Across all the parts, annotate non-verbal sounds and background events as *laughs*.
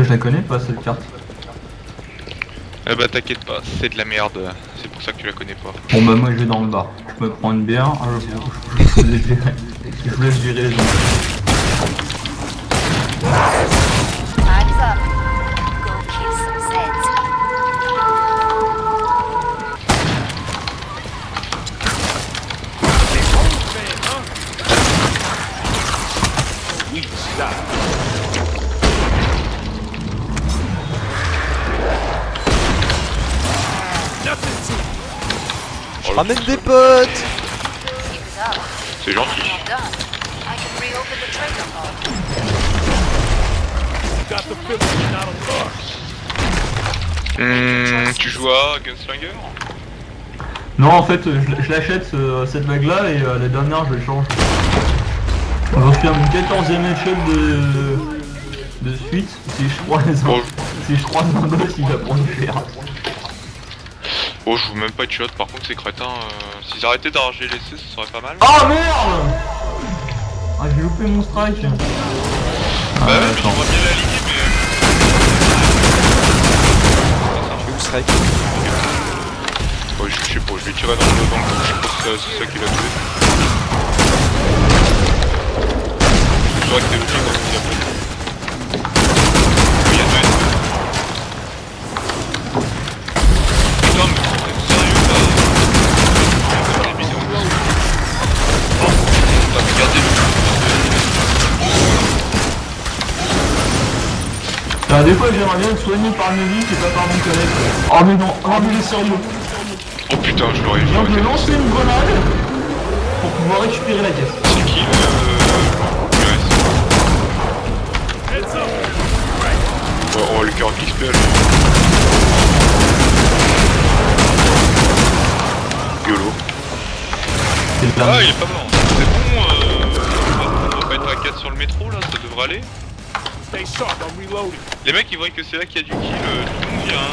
Je la connais pas cette carte. Eh bah t'inquiète pas, c'est de la merde, c'est pour ça que tu la connais pas. Bon bah moi je vais dans le bar. Je me prends une bière, ah, je, je- je- je vous laisse gérer- je vous laisse gérer les gens. Ramène des potes. C'est gentil. Hum, tu joues à Gunslinger Non en fait je, je l'achète ce- cette vague là et euh, la dernière je le change. J'en suis à mon 14ème échelle de, de suite. Si je croise Bon, si je croise un boss il va prendre cher. Oh, je joue même pas de shot, par contre ces crétins, euh, s'ils arrêtaient d'arranger les C, ce serait pas mal. Ah merde Ah j'ai loupé mon strike bah Ah, ouais, mais attends. j'aimerais bien l'aligner, mais... Je vais où strike Ouais, je, je sais pas, je vais tirer dans le, dans le je pense que c'est c'est ça qui l'a tué. C'est vrai que t'es obligé quand il y a pas de... Oui, il y a deux SP. Putain, mais t'es sérieux là Regarde les vidéos. Oh, on va regarder le... Ah, des fois j'aimerais bien être soigné par Nelly et pas par mon collègue. Oh mais non, oh mais est sérieux. Oh putain, je l'aurais Je viens de j'aurais- lancer une grenade pour pouvoir récupérer la caisse. C'est qui le... US Bon, on va lui faire un XP à lui. YOLO. Le Ah, il est pas mort. C'est bon, euh, on va pas être à 4 sur le métro là, ça devrait aller. Les mecs ils voient que c'est là qu'il y a du kill, euh, tout le monde un.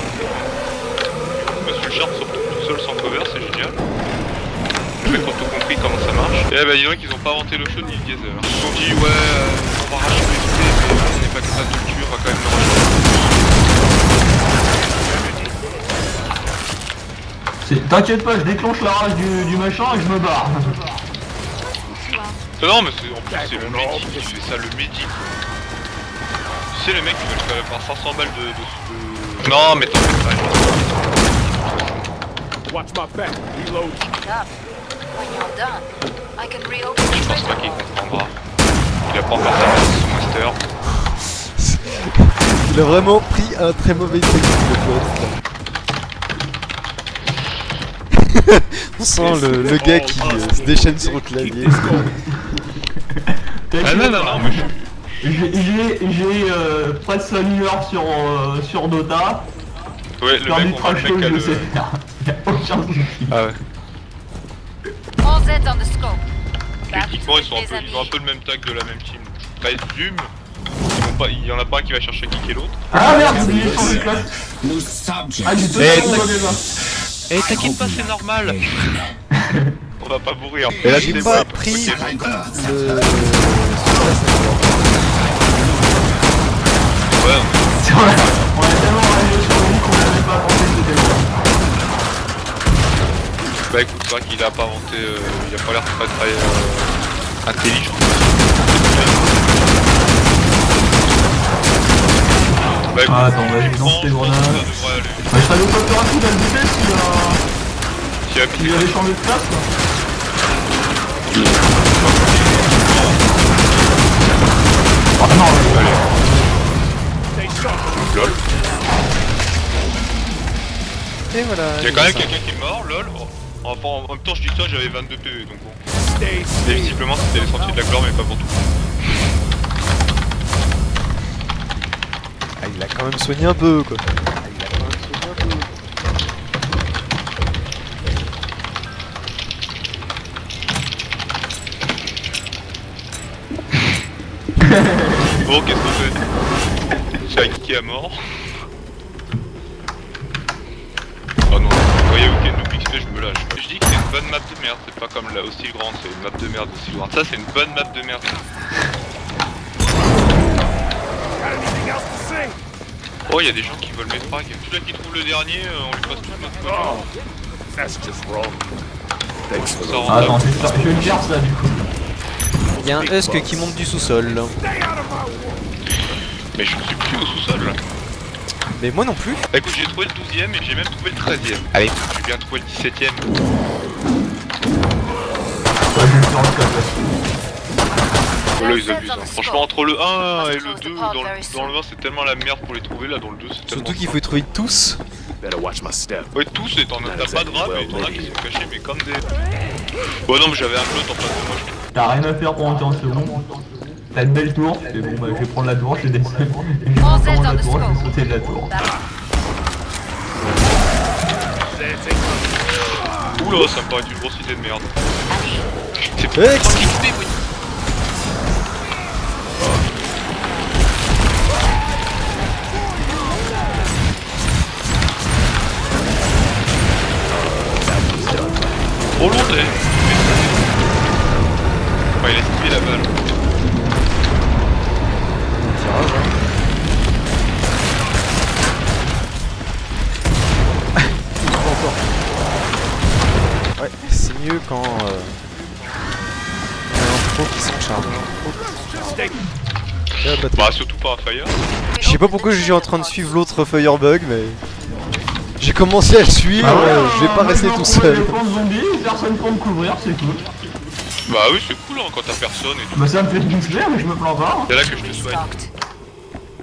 Monsieur le Sharp sort tout seul sans cover, c'est génial. Mecs ont tout compris comment ça marche. Et bah dis donc ils ont pas inventé le show ni le geyser. Ils se sont dit ouais, euh, on va racheter les mais on n'est pas capable de le tuer, on va quand même le racheter. T'inquiète pas, je déclenche la rage du, du machin et je me barre. Non mais c'est en plus c'est le médic qui fait ça, le médic. Tu sais les mecs ils veulent quand même faire 500 balles de... de... de- Non mais t'en fais pas. Watch my back. Reload. When you're done, I can reopen the Je pense pas qu'il comprendra. Il apprend par sa son master. *laughs* Il a vraiment pris un très mauvais truc pote. *laughs* On sent le, le gars qui euh, se déchaîne sur le clavier. Ah non non non mais je suis... J'ai euh, presque la lueur sur, euh, sur Dota. Ouais le Faire du mec le trash mec talk, à je le... sais faire. *laughs* Y'a aucun souci. Ah ouais. All Zeds on the scope. Techniquement ils sont un peu, ils ont un peu le même tag de la même team. Présume. Vont pas... Il y en a pas un qui va chercher à kicker l'autre. Ah merde, j'ai oublié de changer de place. No subject. Ah, j'ai deux Eh. Eh t'inquiète pas c'est normal On va pas mourir. Et là j'ai pas pris le... Ouais, on a, on tellement sur lui qu'on n'avait pas bon. Bah écoute c'est vrai qu'il a pas inventé... euh, il a pas l'air très très... euh, intelligent. Bah écoute, Ah, attends, vas-y, techniquement, lance tes je pense que grenades. Bah, je serais pas plus rapide à le a- S'il a s'il avait changé de place quoi. Sharp. lol. Et voilà. Il y a quand même quelqu'un qui est mort, lol. Oh. Enfin, en même temps, je dis ça, j'avais 22 PV, donc bon. Et visiblement, c'était les sentiers de la gloire, mais pas pour tout. Ah, il a quand même soigné un peu quoi. Ah, il a quand même soigné un peu. Bon, qu'est-ce qu'on fait *laughs* J'ai kické à mort. Oh non, y a Weekend ou XP, je me lâche. Je dis que c'est une bonne map de merde, c'est pas comme la aussi grande, c'est une map de merde aussi grande. Ça, c'est une bonne map de merde. Oh, il y a des gens qui veulent mes frags. Celui-là qui trouve le dernier, euh, on lui passe tout notre poche. That's just wrong. Thanks for Ça the... rend Ah, attends, je vais faire- je vais le faire ça du coup. Il y a un Husk qui monte du sous-sol. Mais je suis plus au sous-sol. là. Mais moi non plus. Bah, écoute, j'ai trouvé le 12ème et j'ai même trouvé le 13ème. Allez, j'ai bien trouvé le 17ème. Ouais, je vais le faire en tout cas. Oh, là, ils abusent. hein. Franchement, entre le 1 et le 2, dans le, dans le 1, c'est tellement la merde pour les trouver. Là, dans le 2, c'est tellement. Surtout qu'il faut les trouver tous. Better watch my step. Ouais, tous, et t'en as t'as pas de rap, et t'en as qui sont cachés, mais comme des. Bon, non, mais j'avais un flotte en face de moi, je trouve. T'as rien à faire pendant 15 secondes. T'as une belle tour, tu fais bon bah je vais prendre la tour, je vais descendre. Et je vais prendre la the tour, je vais sauter de la tour. Oula, ça me paraît une grosse idée de merde. C'est trop Attends. Bah, surtout pas un fire. Je sais pas pourquoi je suis en train de suivre l'autre Firebug, mais j'ai commencé à le suivre. Ah ouais, euh, je vais pas rester tout seul. avec zombies, personne pour me couvrir, c'est cool. Bah oui, c'est cool hein, quand t'as personne et tout. Bah ça me fait gonfler, mais je me plains pas. hein. C'est là que je te souhaite. Stocked.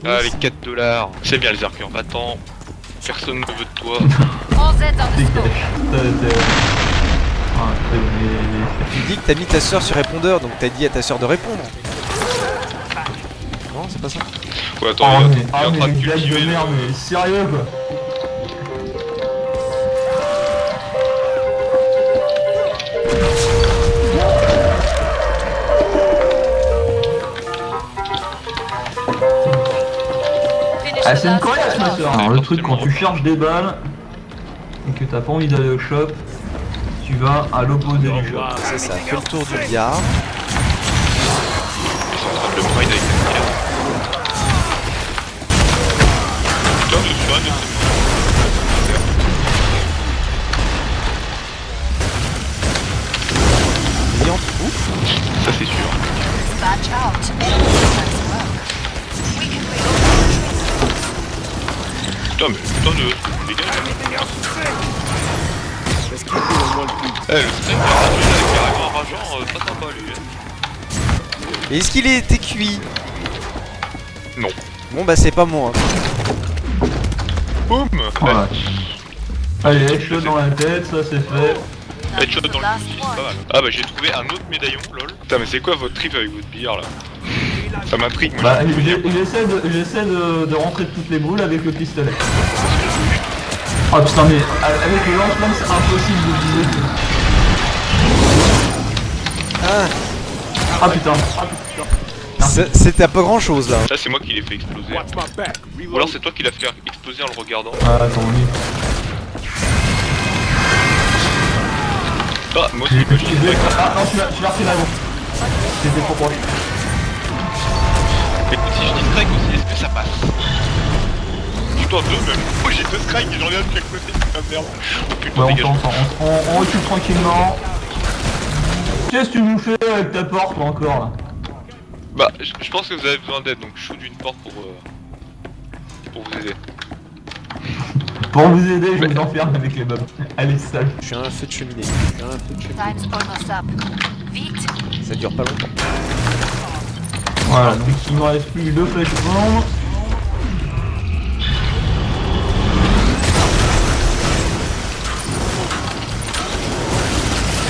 Ah, les 4 dollars. C'est bien les arcs en battant. Personne ne veut de toi. Ah, Tu dis que t'as mis ta soeur sur répondeur, donc t'as dit à ta soeur de répondre. Non, c'est pas ça. Ouais, attends, il est- mais, ah, en mais train de cultiver de merde, mais sérieux quoi. Ah c'est une coriace ma soeur Alors le truc quand tu charges des balles et que t'as pas envie d'aller au shop, tu vas à l'opposé du shop. C'est ça, fais le tour du billard. Ils sont en train de le pride avec Putain, de ces Brillant, ouf. Ça, c'est sûr. Putain, mais putain de. Keep doing one thing. Eh, le il ragé, là, il est carrément rageant, euh, pas sympa lui. hein. Est-ce qu'il été cuit? Non. Bon bah c'est pas moi. Boum Voilà. Allez, headshot dans la tête, ça c'est fait. Headshot dans le fusil, c'est pas mal. Ah bah j'ai trouvé un autre médaillon, lol. Putain, mais c'est quoi votre trip avec votre billard là Ça m'a pris, moi. Bah j'essaie de, j'essaie de, de rentrer toutes les boules avec le pistolet. Oh putain mais avec le lance-flamme c'est impossible de viser. Ah, Ah putain. Ah putain. C'est- c'était à pas grand chose là. Ça, c'est moi qui l'ai fait exploser. Ou alors c'est toi qui l'as fait exploser en le regardant. Ah attends oui. Ah, moi aussi, J'ai- moi, je j'ai- dis Ah non tu l'as refait là bon. C'était trop proche. Écoute, si je dis strike aussi, est-ce que ça passe Putain, deux même. Oh, j'ai deux strikes et j'en ai un de chaque côté, putain de merde. Oh putain, Ouais on on, on, on recule tranquillement. Qu'est-ce que tu nous fais avec ta porte là, encore là? Bah, je je pense que vous avez besoin d'aide, donc je shoot d'une porte pour, euh, pour vous aider. Pour vous aider je vous enferme avec les mobs. Allez sale. Je suis un feu de cheminée. Je suis un feu de cheminée. Time's almost up. Vite. Ça dure pas longtemps. Voilà donc il me reste plus que deux flèches bombes.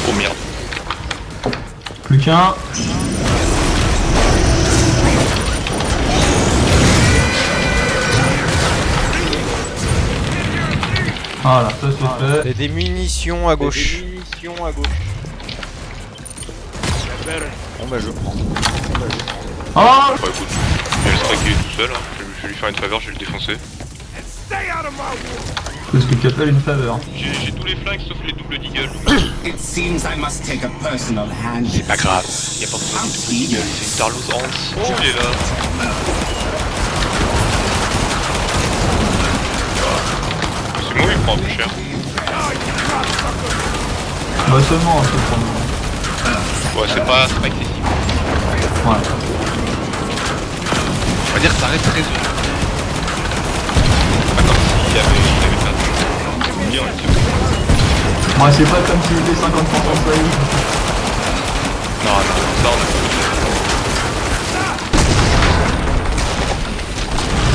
Oh merde. Plus qu'un. Voilà, ça c'est fait. Et des munitions à gauche. Better. Bon bah je prends. Oh Bah écoute, je vais le striker tout seul, hein. je, vais lui faire une faveur, je vais le défoncer. Stay out of my way. C'est ce que tu appelles une faveur. J'ai j'ai tous les flingues sauf les doubles deagles. It seems I must take a personal hand. C'est pas grave, y'a pas besoin de double deagle, c'est une Tarlos Hans. Oh, il est là. Oui, il prend peu cher. Bah seulement un peu pour le moment. Ouais, c'est pas, pas excessif. Ouais. On va dire que ça reste raisonnable. Pas comme s'il avait, il avait tout. Moi c'est pas comme s'il était 50% failli. Non, non, ça on a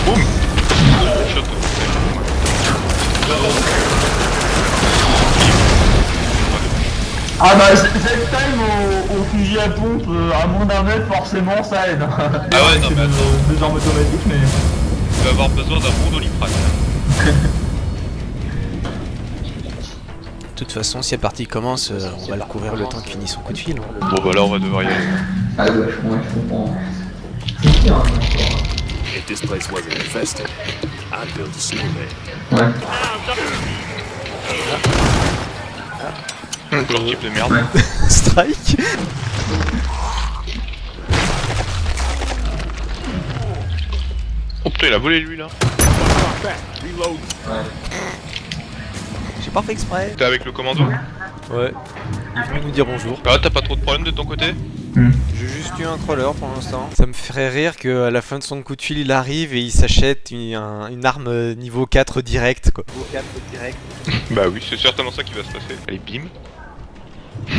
Boum Shot. Ah bah cette time au, au fusil à pompe euh, à moins d'un mètre forcément ça aide. Ah ouais, *laughs* non, mais attends. Deux armes automatiques mais... Tu vas avoir besoin d'un bon doliprane. De toute façon, si la partie commence, euh, on va le couvrir le temps qu'il finisse son coup de fil. hein. Bon bah là on va devoir y aller. Ah ouais, je, ouais, comprends. C'est bien encore. If this place wasn't infested, I'd build a snowman. Ouais. Type de merde. *laughs* Strike Oh putain il a volé lui là. J'ai pas fait exprès. T'es avec le commando Ouais. Il venu nous dire bonjour. Ah t'as pas trop de problèmes de ton côté? J'ai juste eu un crawler pour l'instant. Ça me ferait rire qu'à la fin de son coup de fil, il arrive et il s'achète une, un- une arme euh, niveau 4 direct quoi. Niveau 4 direct. *laughs* Bah oui, c'est certainement ça qui va se passer. Allez, bim. *laughs*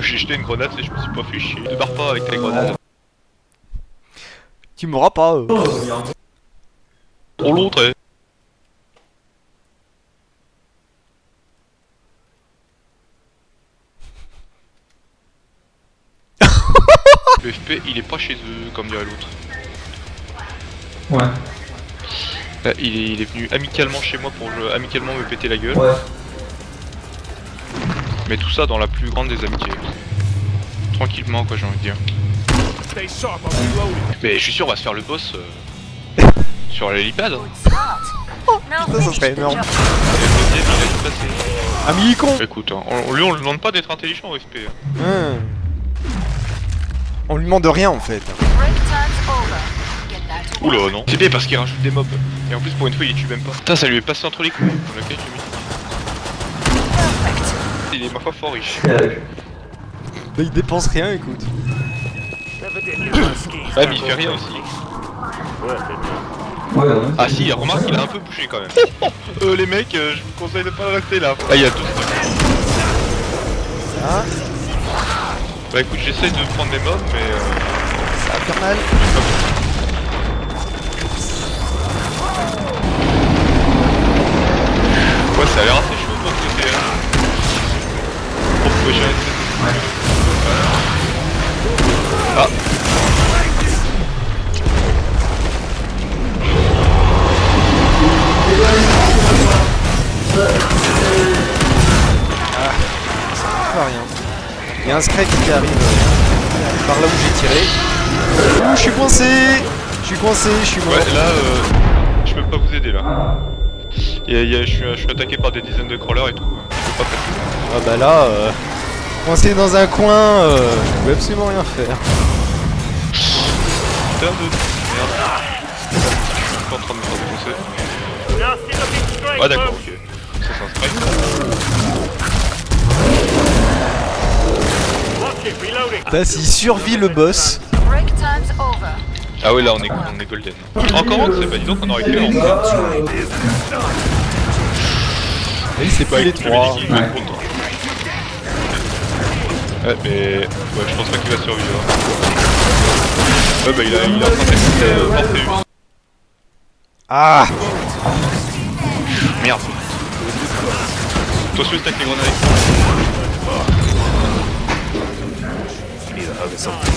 J'ai jeté une grenade et je me suis pas fait chier. Ne barre pas avec tes grenades. Tu m'auras pas. euh. Trop l'autre, Le FP, il est pas chez eux, comme dirait l'autre. Ouais. Là, il, est, il est venu amicalement chez moi pour euh, amicalement me péter la gueule. Ouais. Mais tout ça dans la plus grande des amitiés. Tranquillement, quoi, j'ai envie de dire. Mais je suis sûr, on va se faire le boss euh, *laughs* sur l'hélipad. hein. Now Putain, ça serait the énorme. le il mini-con Écoute, hein, on, lui on lui demande pas d'être intelligent au FP. hein. Hum. On lui demande rien en fait. Oula non C'est bien parce qu'il rajoute des mobs. Et en plus pour une fois il les tue même pas. Putain ça lui est passé entre les couilles. Je. Il est ma foi fort riche. *laughs* Mais il dépense rien, écoute. *coughs* Ah mais il fait rien aussi. Ouais, ouais. Ah si, remarque il a un peu bougé quand même. *laughs* euh les mecs, euh, je vous conseille de pas rester là. Ah il y a tout. Ça, Bah écoute j'essaie de prendre des mobs mais euh, ça mal. Tiré. Ouh, je suis coincé Je suis coincé, je suis mort. Ouais là euh, je peux pas vous aider là. Il y a- je, suis, je suis attaqué par des dizaines de crawlers et tout. Je peux pas faire. Ah bah là, euh, coincé dans un coin, euh, je peux absolument rien faire. Putain de merde. Je suis pas en train de me faire défoncer. Ah d'accord, ok. Ça c'est un strike. Là, s'il survit le boss. Ah ouais là on est, on est golden. Encore un, c'est pas dis donc qu'on aurait fait en il s'est pas les trois. Ouais mais ouais je pense pas qu'il va survivre. Ouais bah il a il a protecté euh. Ah Merde. Les grenades. You need a hug or something.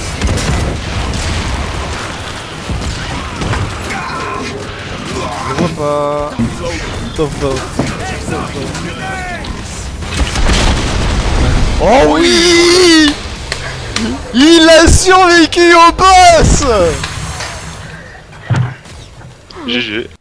Je vois pas. Top. Oh oui Il a survécu au boss GG.